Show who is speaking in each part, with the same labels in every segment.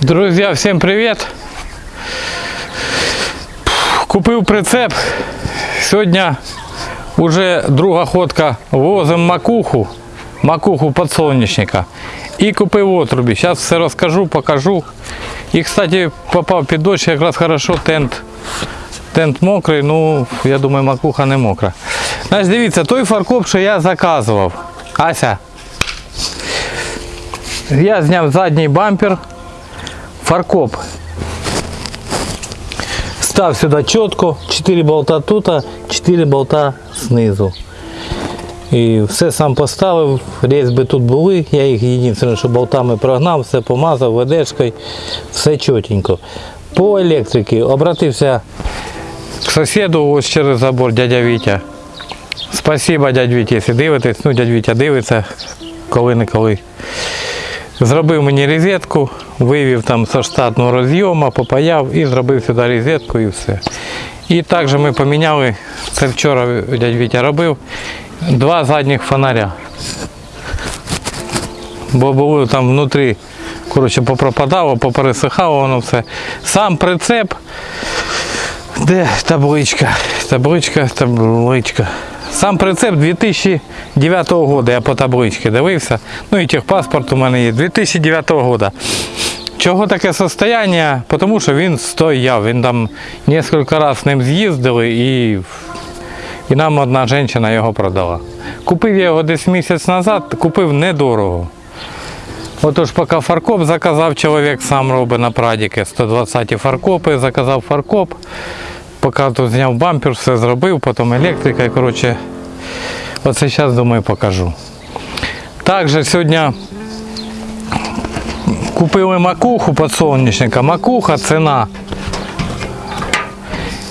Speaker 1: Друзья, всем привет! Купив прицеп. Сьогодні вже друга ходка возимо макуху, макуху подсолнечника. І купив отрубі. Зараз все розкажу, покажу. І, кстати, попав під дощ, якраз хорошо тент. Тент мокрий, ну, я думаю, макуха не мокра. Значить, дивіться, той фаркоп, що я заказував. Ася. Я зняв задній бампер. Фаркоп. Став сюди чітко, 4 болта тут, 4 болта знизу. І все сам поставив, різьби тут були, я їх єдине, що болтами прогнав, все помазав ведешкою, все чотенько. По електриці обратився к сусіду ось через забор, дядя Вітя. Спасибо, дядь Вітя, якщо дивитесь, ну дядь Вітя дивиться, коли-неколи. Зробив мені розетку, вивів там со штатного розйому, попаяв і зробив сюди розетку і все. І також ми поміняли, це вчора дядь Вітя робив, два задніх фонаря. Бо було там внутрі, коротше, попропадало, попересихало воно все. Сам прицеп, де табличка, табличка, табличка. Сам прицеп 2009 року, я по табличці дивився. Ну і техпаспорт у мене є. 2009 року. Чого таке состояння? Тому що він стояв. Він там кілька разів ним з'їздили і, і нам одна жінка його продала. Купив я його десь місяць назад, купив недорого. Отож, поки фаркоп заказав, чоловік сам робить на прадіки 120 фаркопи, заказав фаркоп. Поки тут зняв бампер, все зробив, потім електрика. І, коротше, оце зараз, думаю, покажу. Також сьогодні купили макуху подсолнечника. Макуха ціна.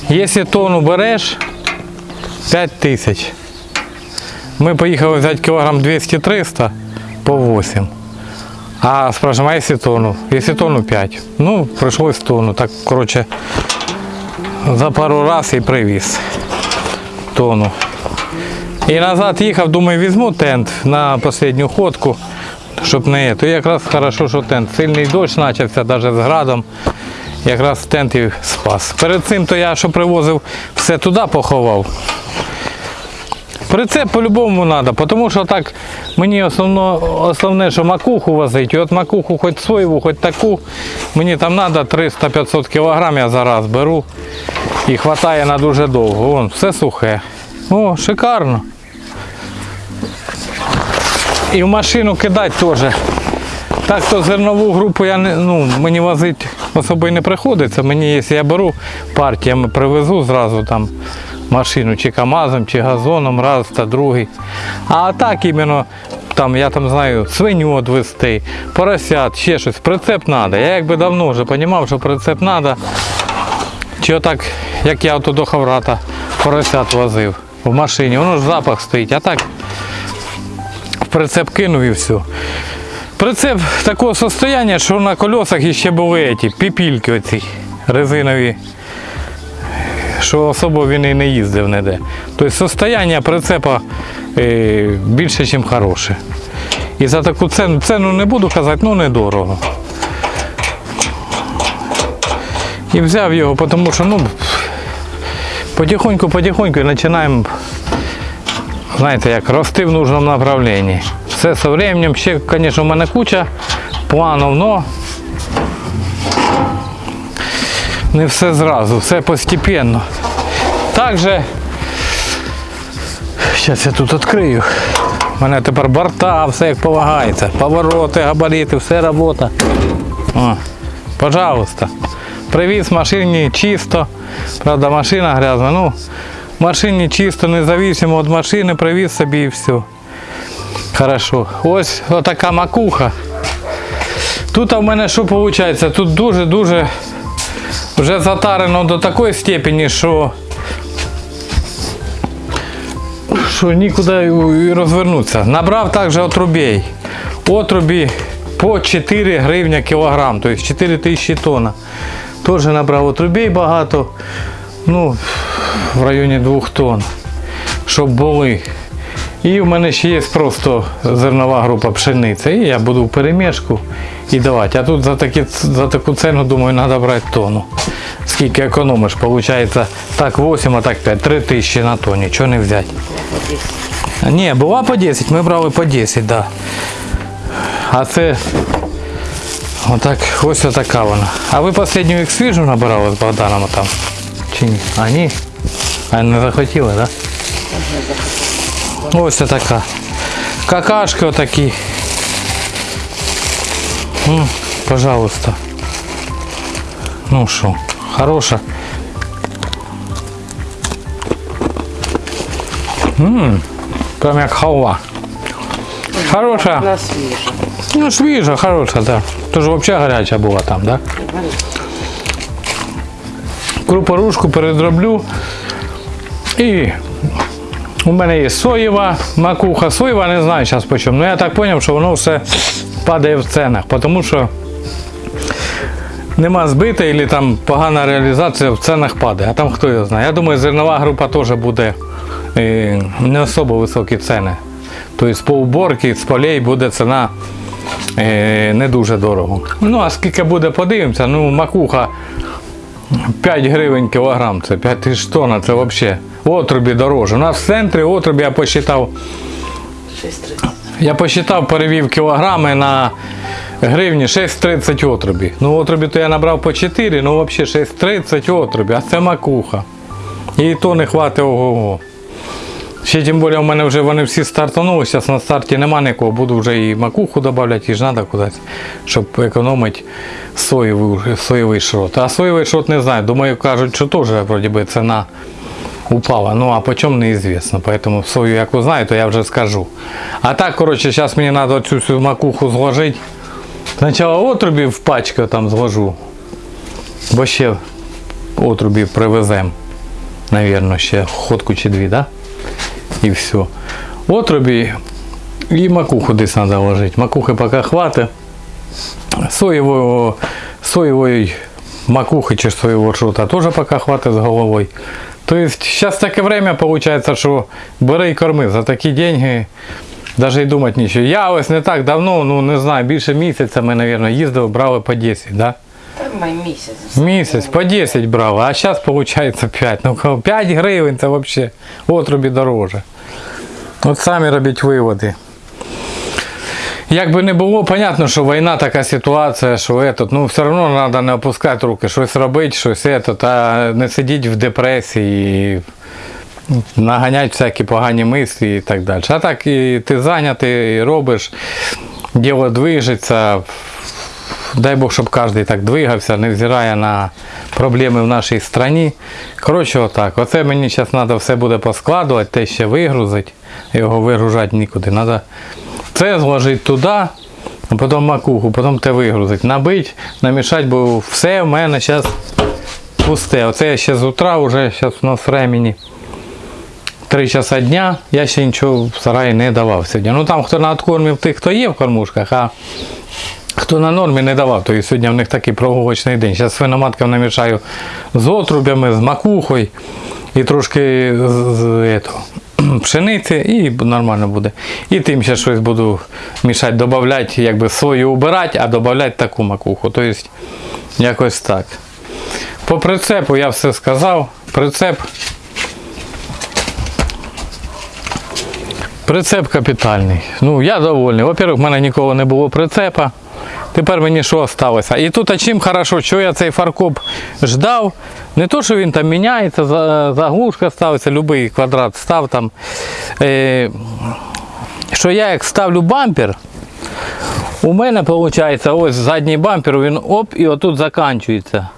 Speaker 1: Якщо тонну береш, 5 тисяч. Ми поїхали взяти кілограм 200-300 по 8. А спрашиваем, а если тонну? Если тонну 5. Ну, пришлось тонну. Так, короче, за пару раз і привіз тону. І назад їхав, думаю, візьму тент на останню ходку, щоб не. То якраз хорошо, що тент. Сильний дощ почався, навіть з градом. Якраз тент і спас. Перед цим то я що привозив, все туди поховав. Прицеп по-любому треба, тому що так мені основно, основне, що макуху возить. І от макуху хоч свою, хоч таку, мені там треба 300-500 кг я зараз беру і вистачає на дуже довго. Вон, все сухе. О, шикарно. І в машину кидати теж. Так то зернову групу я не, ну, мені возити особо не приходиться. Мені, якщо я беру партіями, привезу зразу там машину чи КАМАЗом, чи газоном, раз та другий. А так іменно там, я там знаю, свиню відвести, поросят, ще щось. Прицеп треба. Я якби давно вже розумів, що прицеп треба. Чи отак, як я ото до Хаврата поросят возив в машині, воно ж запах стоїть, а так в прицеп кинув і все. Прицеп такого состояння, що на колесах ще були ці піпільки оці резинові, що особо він і не їздив ніде. Тобто состояння прицепа е, більше, ніж хороше. І за таку ціну, ціну не буду казати, ну недорого. І взяв його, тому що ну, потихоньку-потихоньку починаємо, знаєте, як рости в нужному направленні. Все со временем, ще, звісно, в мене куча планів, но не все зразу, все постепенно. Також, зараз я тут відкрию. У мене тепер борта, все як полагається. Повороти, габарити, все робота. О, пожалуйста. Привіз машині чисто. Правда, машина грязна. Ну, машині чисто, независимо від машини, привіз собі і все. Хорошо. Ось отака макуха. Тут в мене що виходить? Тут дуже-дуже вже затарено до такої степені, що що нікуди розвернутися. Набрав також отрубей. Отрубі по 4 гривня кілограм, тобто 4 тисячі тонн. Теж набрав отрубей багато, ну, в районі 2 тонн, щоб були. І в мене ще є просто зернова група пшениці. І я буду в перемішку і давати. А тут за, такі, за таку ціну, думаю, треба брати тонну. Скільки економиш? Получається так 8, а так 5. 3 тисячі на тонні. Чого не взяти? Ні, була по 10, ми брали по 10, так. Да. А це отак, ось отака вона. А ви останню їх свіжу набирали з Богданом там? Чи ні? А ні? А не захотіли, так? Да? Ось така. Какашки отакі. М, пожалуйста. Ну що, хороша. Ммм, прям як халва. Хороша.
Speaker 2: На.
Speaker 1: Ну, свіжа, хороша, да. Тож взагалі гаряча була там, да? Крупорушку передроблю. І у мене є соєва, макуха. Соєва не знаю зараз по. Ну я так зрозумів, що воно все падає в ценах, тому що нема збита або там погана реалізація в ценах падає. А там хто його знає. Я думаю, зернова група теж буде е, не особо високі ціни. Тобто по уборці з полей буде ціна е, не дуже дорого. Ну, а скільки буде, подивимося. Ну, макуха 5 гривень кілограм, це 5 тисяч тонн, це взагалі. Отрубі дороже. У нас в центрі отрубі я посчитав, я посчитав, перевів кілограми на гривні 6,30 отрубі. Ну, отрубі то я набрав по 4, ну взагалі 6,30 отрубі, а це макуха. І то не хватить ого-го. Ще тим більше в мене вже вони всі стартанули, зараз на старті нема нікого, буду вже і макуху додавати, і ж треба кудись, щоб економити соєвий, соєвий шрот. А соєвий шрот не знаю, думаю, кажуть, що теж вроді би ціна упала. Ну а по чому неізвісно. Поэтому сою, як ви знаєте, я вже скажу. А так, коротше, зараз мені треба цю всю макуху зложити. Спочатку отрубі в пачку там зложу. Бо ще отрубі привеземо. Навірно, ще ходку чи дві, да? І все. Отрубі і макуху десь треба ложити. Макухи поки хватить. Соєвого, соєвої макухи чи соєвого шута теж поки хватить з головою. Тобто зараз таке время виходить, що бери і корми за такі деньги. Навіть і думати нічого. Я ось не так давно, ну не знаю, більше місяця ми, мабуть, їздили, брали по 10, да?
Speaker 2: Май місяць.
Speaker 1: Місяць по 10 брали, а зараз виходить 5. Ну 5 гривень це взагалі отрубі дороже. От самі робіть виводи. Як би не було, понятно, що війна така ситуація, що этот, ну все одно треба не опускати руки, щось робити, щось этот, а не сидіти в депресії, наганяти всякі погані мислі і так далі. А так і ти зайнятий, і робиш, діло движеться. Дай Бог, щоб кожен так двигався, не взирає на проблеми в нашій країні. Коротше, отак. Оце мені зараз треба все буде поскладувати, те ще вигрузити. Його вигружати нікуди. Треба це зложити туди, а потім макуху, потім те вигрузити. Набити, намішати, бо все в мене зараз пусте. Оце я ще з утра, вже зараз у нас времени. Три часа дня я ще нічого в сараї не давав сьогодні. Ну там хто надкормив тих, хто є в кормушках, а хто на нормі не давав, то і сьогодні в них такий прогулочний день. Зараз свиноматкам намішаю з отрубями, з макухою і трошки з, з этого, пшениці і нормально буде. І тим ще щось буду мішати, додавати, якби сою убирати, а додавати таку макуху. Тобто якось так. По прицепу я все сказав. Прицеп. Прицеп капітальний. Ну, я довольний. Во-первых, в мене ніколи не було прицепа. Тепер мені що залишилося? І тут чим хорошо, що я цей фаркоп ждав. Не то, що він там міняється, заглушка ставиться, будь-який квадрат став там. Е, що я як ставлю бампер, у мене виходить ось задній бампер, він оп і отут закінчується.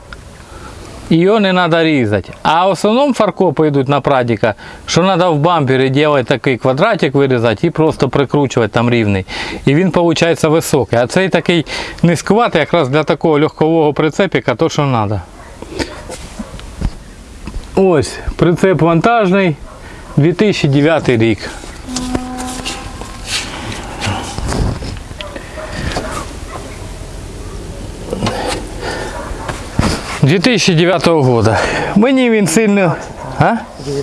Speaker 1: Його не треба різати. А в основному фаркопи йдуть на прадіка, що треба в бампері робити такий квадратик вирізати і просто прикручувати там рівний. І він виходить високий. А цей такий низькуватий якраз для такого легкового прицепіка, то що треба. Ось, прицеп вантажний, 2009 рік. – 2009 года. Мені він сильно. А?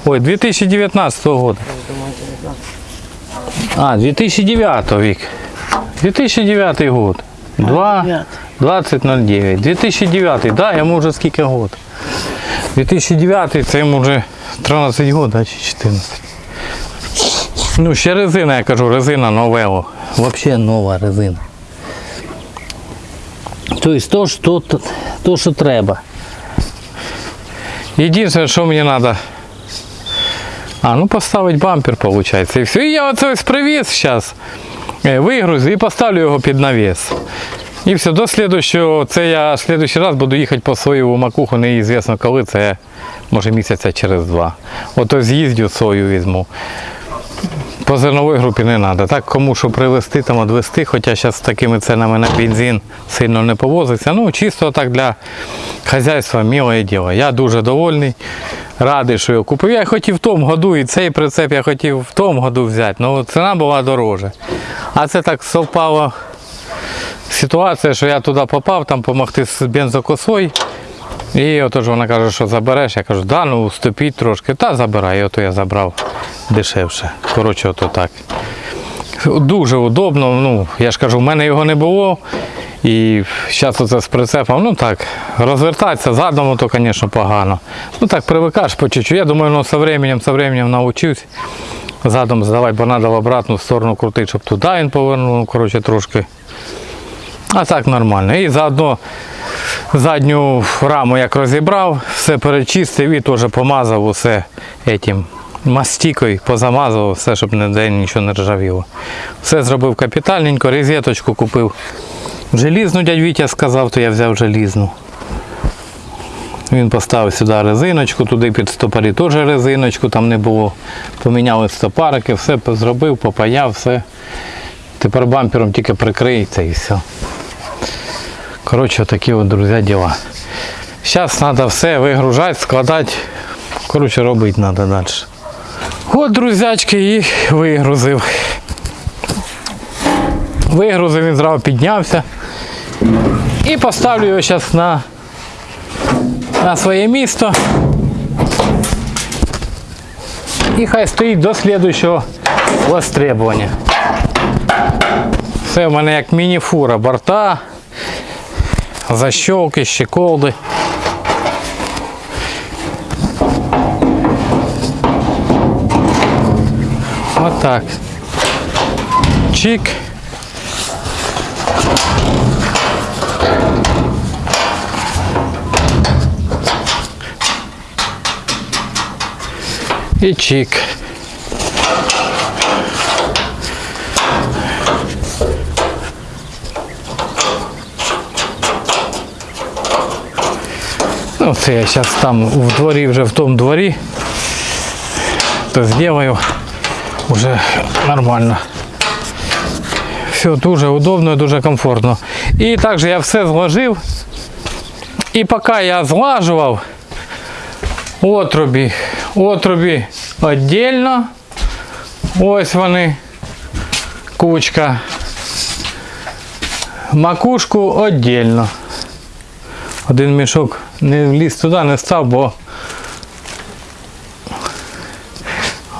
Speaker 1: Ой, 2019 года.
Speaker 2: Я думаю, 19.
Speaker 1: А, 2009 вік. 2009 год. 2, 2009. 2009, да, йому вже скільки год. 2009 це йому вже 13 год, да, чи 14. Ну, ще резина, я кажу, резина новело. Взагалі нова резина. Тобто то, що, то, то, що треба. Єдине, что мне надо... А, ну поставить бампер, получается, и все. И я оце ось привіз зараз, вигрузю і поставлю його під навіс. І все, до слідущого, це я в слідущий раз буду їхати по своему макуху, неізвісно коли, це може місяця через два. Ото з'їздю сою візьму. По зерновій групі не треба. Так кому що привезти, там відвезти, хоча зараз такими ценами на бензин сильно не повозиться. Ну, чисто так для хазяйства миле діло. Я дуже довольний, радий, що його купив. Я хотів в тому году, і цей прицеп я хотів в тому году взяти, але ціна була дорожча. А це так совпало ситуація, що я туди попав, там допомогти з бензокосою. І отож вона каже, що забереш. Я кажу, да, ну уступіть трошки, та забирай. І ото я забрав дешевше. Коротше, ото так. Дуже удобно. Ну, я ж кажу, в мене його не було. І зараз оце з прицепом, ну так, розвертатися задом, то, звісно, погано. Ну так, привикаєш по чуть-чуть. Я думаю, ну, со временем, со временем навчусь. Задом здавати, бо треба в обратну сторону крутити, щоб туди він повернув, ну, коротше, трошки. А так нормально. І заодно задню раму як розібрав, все перечистив і теж помазав усе этим мастікою, позамазував все, щоб ніде нічого не ржавіло. Все зробив капітальненько, розеточку купив. Желізну дядь Вітя сказав, то я взяв желізну. Він поставив сюди резиночку, туди під стопорі теж резиночку, там не було. Поміняли стопарики, все зробив, попаяв, все. Тепер бампером тільки прикриється і все. Коротше, такі от, друзі, діла. Зараз треба все вигружати, складати. Коротше, робити треба далі. От, друзячки, і вигрузив. Вигрузив, він зразу піднявся. І поставлю його зараз на, на своє місто. І хай стоїть до слідуючого востребування. Все в мене як міні-фура, борта, защелки, щеколды. Вот так. Чик. И чик. Ну, це я зараз там в дворі, вже в тому дворі, то зроблю вже нормально. Все дуже удобно і дуже комфортно. І також я все зложив. І поки я злажував отрубі, отрубі віддільно. Ось вони, кучка. Макушку віддільно. Один мішок не вліз туди, не став, бо.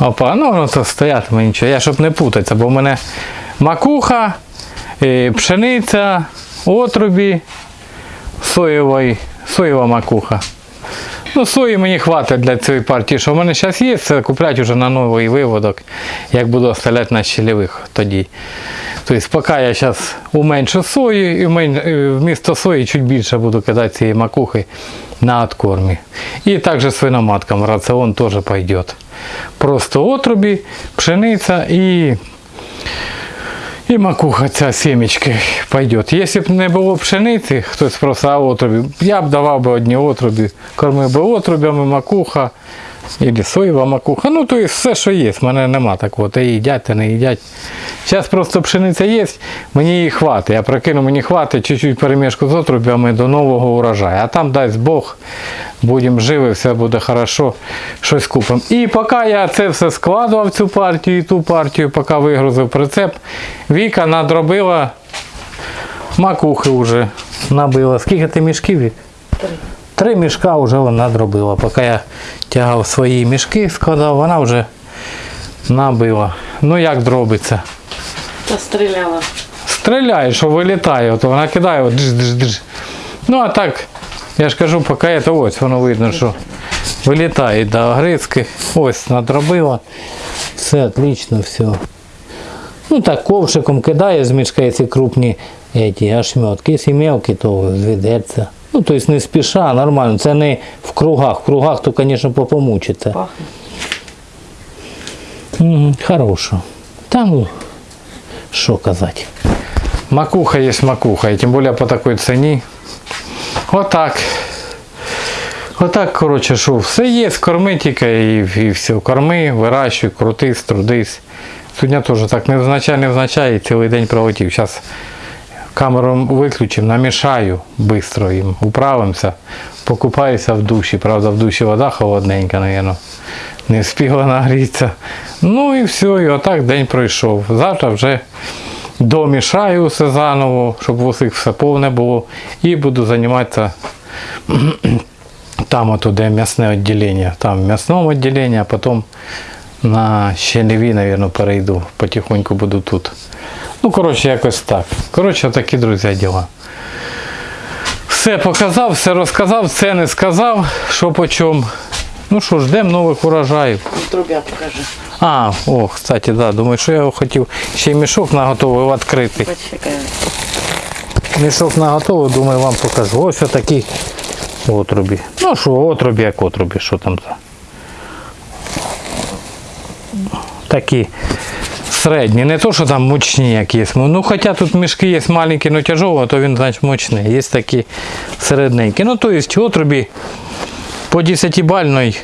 Speaker 1: Опа, ну то стоятиме нічого. Я щоб не путатися, бо в мене макуха, е, пшениця, отрубі, соєвий, соєва макуха. Ну, сої мені хватить для цієї партії, що в мене зараз є, це куплять вже на новий виводок, як буду оставляти на щелевих тоді. Тобто, поки я зараз уменшу сою і е, вмісто сої чуть більше буду кидати цієї макухи на откормі. І також свиноматкам раціон теж пойде. Просто отрубі, пшениця і і макуха ця сімечки пойде. Якщо б не було пшениці, хтось просто отрубі, я б давав би одні отрубі, кормив би отрубями макуха, або соєва макуха. Ну, то є все, що є. В мене нема такого. Та їдять, та не їдять. Зараз просто пшениця є, мені її хватить. Я прикину, мені хватить чуть-чуть перемішку з отрубями до нового урожаю. А там дасть Бог, будемо живі, все буде хорошо, щось купимо. І поки я це все складував, цю партію і ту партію, поки вигрузив прицеп, Віка надробила макухи вже набила. Скільки ти мішків? Три. Мішка вже вона зробила. Поки я тягав свої мішки, складав, вона вже набила. Ну як дробиться?
Speaker 2: Та стріляла.
Speaker 1: Стріляє, що вилітає, от вона кидає, от дж, дж, дж. Ну а так, я ж кажу, поки це ось воно видно, що вилітає до огризки. Ось надробила. Все отлично, все. Ну так, ковшиком кидає з мішка, якщо крупні эти, ошметки. Якщо мелкі, то зведеться. Ну, тобто не спіша, нормально. Це не в кругах. В кругах то, звісно, попомучиться.
Speaker 2: Пахне.
Speaker 1: Угу, хорошо. Та ну, що казати. Макуха є макуха, і тим більше по такій ціні. Отак. Отак, коротше, що все є, корми тільки і, і все. Корми, вирощуй, крутись, трудись. Сьогодні теж так невзначай, невзначай, і цілий день пролетів. Зараз камеру виключимо, намішаю швидко їм, управимося, покупаюся в душі. Правда, в душі вода холодненька, мабуть. Не встигла нагрітися. Ну і все, і отак день пройшов. Завтра вже домішаю все заново, щоб у всіх все повне було. І буду займатися там, ото, де м'ясне відділення. Там в м'ясному відділенні, а потім на щелеві, мабуть, перейду. Потихоньку буду тут. Ну, коротше, якось так. Коротше, такі, друзі, діла. Все показав, все розказав, все не сказав, що по чому. Ну що, ждемо нових урожаїв.
Speaker 2: Трубя покажи.
Speaker 1: А, о, кстати, да, думаю, що я його хотів ще й мішок наготовив відкрити.
Speaker 2: Почекай.
Speaker 1: Мішок наготовив, думаю, вам покажу. Ось отакі отрубі. Ну що, отрубі як отрубі, що там за. Такі середні, не то, що там мучні якісь. Ну, хоча тут мішки є маленькі, але тяжові, то він, значить, мощний. Є такі середненькі. Ну, то є отрубі по 10 бальної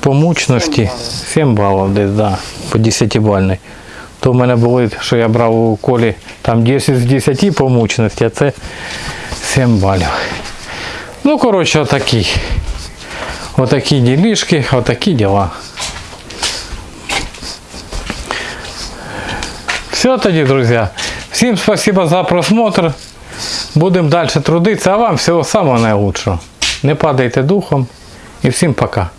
Speaker 1: по мучності 7 балів десь, да, по 10 бальної. То в мене були, що я брав у колі там 10 з 10 по мучності, а це 7 балів. Ну, коротше, отакі. Отакі ділішки, отакі діла. Все тоді, друзі. Всім спасибо за просмотр. Будемо далі трудитися, а вам всього самого найкращого. Не падайте духом і всім пока.